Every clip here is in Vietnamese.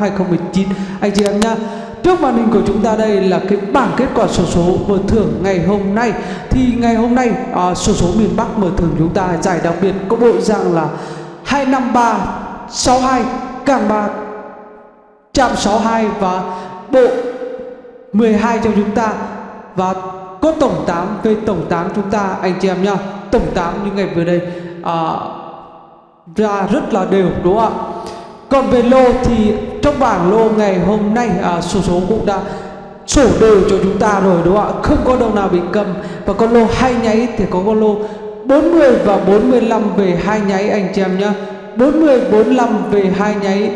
2019 anh chị em nhá Trước màn hình của chúng ta đây là cái bảng kết quả sổ số, số mở thưởng ngày hôm nay. Thì ngày hôm nay à, sổ số, số miền Bắc mở thưởng chúng ta giải đặc biệt có bộ dạng là 253 62 càng 3 chạm 62 và bộ 12 cho chúng ta. Và có tổng 8 về tổng 8 chúng ta anh chị em nhá tổng 8 như ngày vừa đây à, ra rất là đều đúng không ạ? Còn về lô thì trong bảng lô ngày hôm nay à, số số cũng đã sổ đều cho chúng ta rồi đúng không ạ? Không có đồng nào bị cầm. Và con lô hai nháy thì có con lô 40 và 45 về hai nháy anh chị em nhá. 40 45 về hai nháy.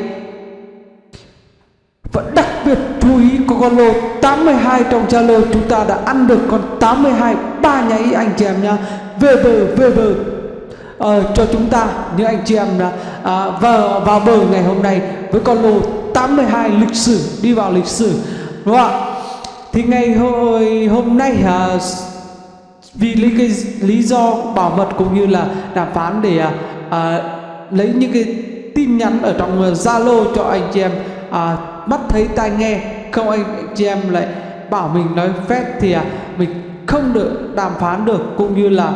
Và đặc biệt chú ý có con lô 82 trong Zalo chúng ta đã ăn được con 82 ba nháy anh chị em nhá. Về bờ về bờ uh, cho chúng ta những anh chị em đã uh, à, vào vào bờ ngày hôm nay với con lô 82 lịch sử đi vào lịch sử đúng không ạ? Thì ngày hồi hôm nay à, vì lý cái lý do bảo mật cũng như là đàm phán để à, à, lấy những cái tin nhắn ở trong à, Zalo cho anh chị em à, mắt thấy tai nghe không anh chị em lại bảo mình nói phép thì à, mình không được đàm phán được cũng như là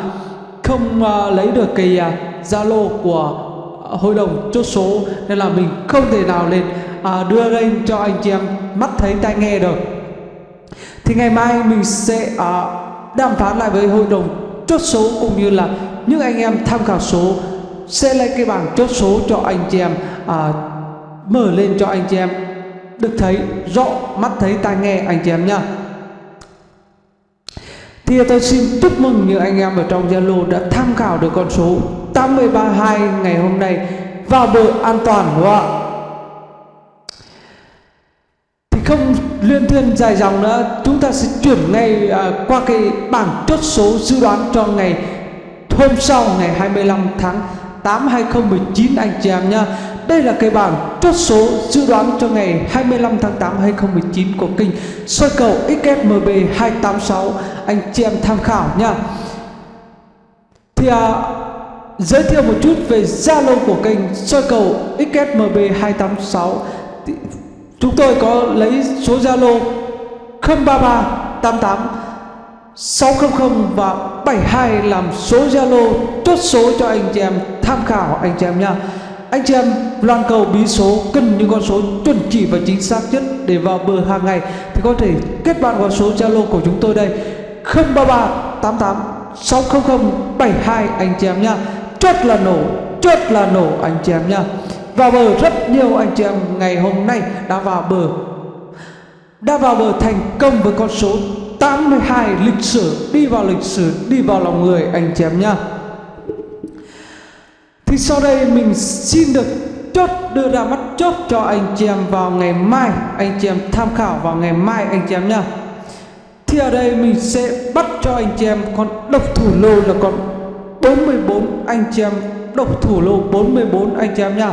không uh, lấy được cái à, Zalo uh, của hội đồng chốt số. Nên là mình không thể nào lên à, đưa lên cho anh chị em mắt thấy tai nghe được. Thì ngày mai mình sẽ à, đàm phán lại với hội đồng chốt số cũng như là những anh em tham khảo số sẽ lấy cái bảng chốt số cho anh chị em à, mở lên cho anh chị em được thấy rõ mắt thấy tai nghe anh chị em nhá. Thì tôi xin chúc mừng những anh em ở trong Zalo đã tham khảo được con số 832 ngày hôm nay vào bờ an toàn đúng không ạ thì không liên thuyên dài dòng nữa chúng ta sẽ chuyển ngay à, qua cái bảng chốt số dự đoán cho ngày hôm sau ngày 25 tháng 8 2019 anh chị em nhá. Đây là cái bảng chốt số dự đoán cho ngày 25 tháng 8 2019 của kênh soi cầu XSMB 286 anh chị em tham khảo nha thì à, giới thiệu một chút về Zalo của kênh soi cầu XSMB 286 chúng tôi có lấy số Zalo 033 88 600 và 72 làm số Zalo chốt số cho anh chị em tham khảo, anh chị em nha anh chị em loan cầu bí số cần những con số chuẩn chỉ và chính xác nhất để vào bờ hàng ngày thì có thể kết bạn vào số Zalo của chúng tôi đây. 033 88 600 72 anh chị em nha chốt là nổ, chốt là nổ, anh chị em nha vào bờ rất nhiều anh chị em, ngày hôm nay đã vào bờ. Đã vào bờ thành công với con số 82 lịch sử. Đi vào lịch sử, đi vào lòng người, anh chị em nhá. Thì sau đây mình xin được chốt, đưa ra mắt chốt cho anh chị em vào ngày mai. Anh chị em tham khảo vào ngày mai, anh chị em nhá. Thì ở đây mình sẽ bắt cho anh chị em con độc thủ lô là con 44 anh chị em độc thủ lô 44 anh chị em nhá.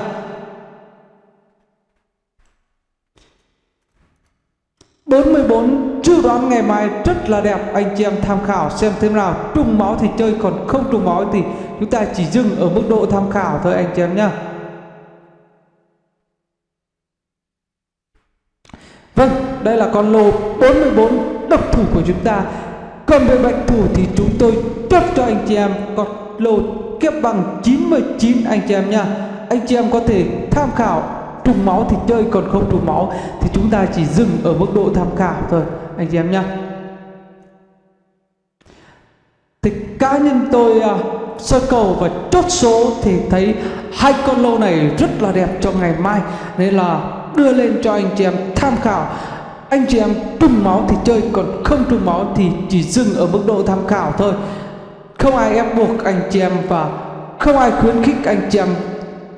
44 dự đoán ngày mai rất là đẹp. Anh chị em tham khảo xem thế nào. Trùng máu thì chơi còn không trùng máu thì chúng ta chỉ dừng ở mức độ tham khảo thôi anh chị em nhé Vâng, đây là con lô 44 độc thủ của chúng ta. Còn về bệnh thủ thì chúng tôi chốt cho anh chị em con lô kiếp bằng 99 anh chị em nha Anh chị em có thể tham khảo trùng máu thì chơi còn không trùng máu thì chúng ta chỉ dừng ở mức độ tham khảo thôi. Anh chị em nhé thì cá nhân tôi à, uh, sơ cầu và chốt số thì thấy hai con lô này rất là đẹp cho ngày mai. Nên là đưa lên cho anh chị em tham khảo. Anh chị em trùng máu thì chơi còn không trùng máu thì chỉ dừng ở mức độ tham khảo thôi. Không ai ép buộc anh chị em và không ai khuyến khích anh chị em.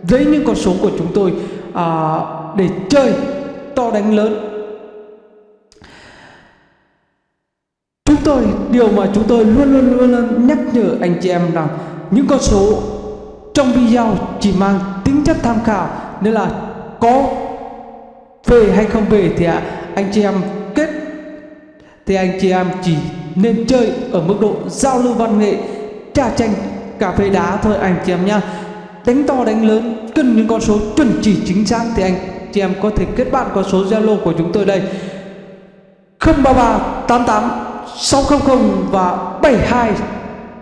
Lấy những con số của chúng tôi à, để chơi to đánh lớn. Chúng tôi điều mà chúng tôi luôn luôn luôn, luôn nhắc nhở anh chị em rằng những con số trong video chỉ mang tính chất tham khảo nên là có về hay không về thì à, anh chị em kết thì anh chị em chỉ nên chơi ở mức độ giao lưu văn nghệ trà tranh cà phê đá thôi anh chị em nhá đánh to đánh lớn cần những con số chuẩn chỉ chính xác. Thì anh, chị em có thể kết bạn qua số Zalo của chúng tôi đây. 033 88 600 và 72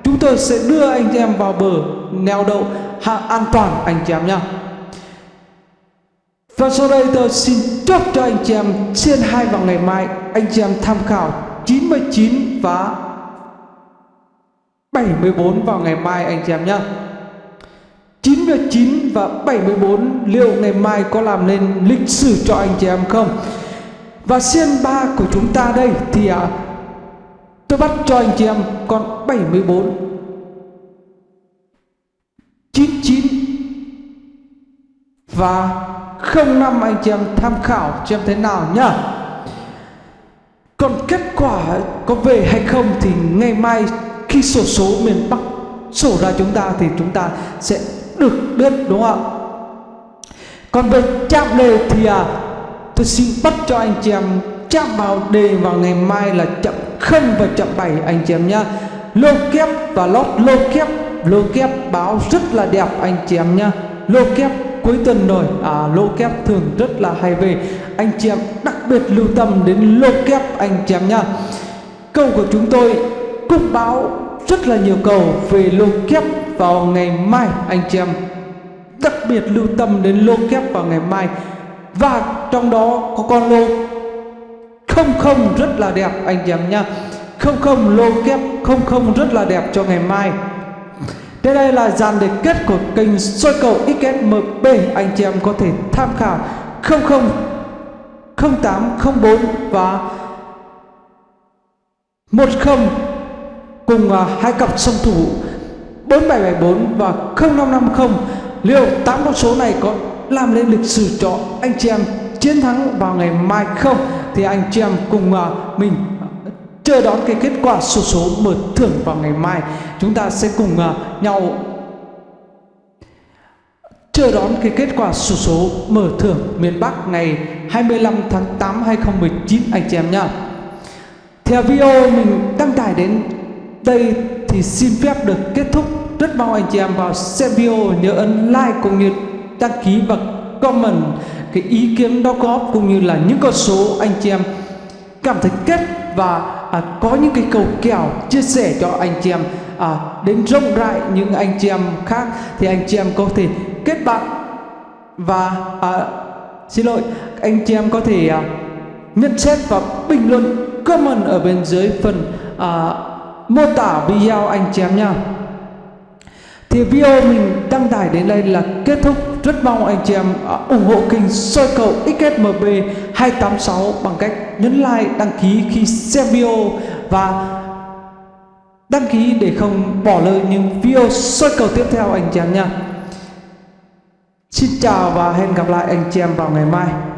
chúng tôi sẽ đưa anh chị em vào bờ neo đậu an toàn anh chị em nhé và sau đây tôi xin chúc cho anh chị em trên hai vào ngày mai. Anh chị em tham khảo 99 và 74 vào ngày mai anh chị em nhé 99 và 74 liệu ngày mai có làm nên lịch sử cho anh chị em không? Và xiên ba của chúng ta đây thì à, tôi bắt cho anh chị em con 74 99 và 05 anh chị em tham khảo cho em thế nào nhá. Còn kết quả có về hay không thì ngày mai khi sổ số miền Bắc sổ ra chúng ta thì chúng ta sẽ được biết đúng không ạ? Còn về chạm đề thì à, tôi xin bắt cho anh chị em chạm vào đề vào ngày mai là chậm không và chậm bảy anh chị em nhá. Lô kép và lót lô kép. Lô kép báo rất là đẹp anh chị em nhá. Lô kép cuối tuần rồi. À, lô kép thường rất là hay về. Anh chị em đặc biệt lưu tâm đến lô kép anh chị em nhá. Câu của chúng tôi cũng báo rất là nhiều cầu về lô kép vào ngày mai, anh chị em. Đặc biệt lưu tâm đến lô kép vào ngày mai. Và trong đó có con lô không không rất là đẹp, anh chị em nha không không lô kép không không rất là đẹp cho ngày mai. Đây đây là dàn đề kết của kênh soi cầu XSMB anh chị em có thể tham khảo. 00 0804 và 10 cùng uh, hai cặp song thủ 4774 và 0550 liệu tám con số này có làm nên lịch sử cho anh chị em chiến thắng vào ngày mai không thì anh chị em cùng uh, mình chờ đón cái kết quả số số mở thưởng vào ngày mai chúng ta sẽ cùng uh, nhau chờ đón cái kết quả số số mở thưởng miền Bắc ngày 25 tháng 8 2019 anh chị em nhá. Theo video mình đăng tải đến đây thì xin phép được kết thúc. Rất mong anh chị em vào xem video nhớ ấn like cũng như đăng ký và comment cái ý kiến đóng góp cũng như là những con số anh chị em cảm thấy kết và à, có những cái cầu kèo chia sẻ cho anh chị em à, đến rộng rãi những anh chị em khác thì anh chị em có thể kết bạn và à, xin lỗi anh chị em có thể à, nhận xét và bình luận comment ở bên dưới phần à, mô tả video anh chị em nha thì video mình đăng tải đến đây là kết thúc. Rất mong anh chị em à, ủng hộ kênh soi cầu XSMB 286 bằng cách nhấn like, đăng ký khi xem video và đăng ký để không bỏ lỡ những video soi cầu tiếp theo anh chị em nha Xin chào và hẹn gặp lại anh chị em vào ngày mai.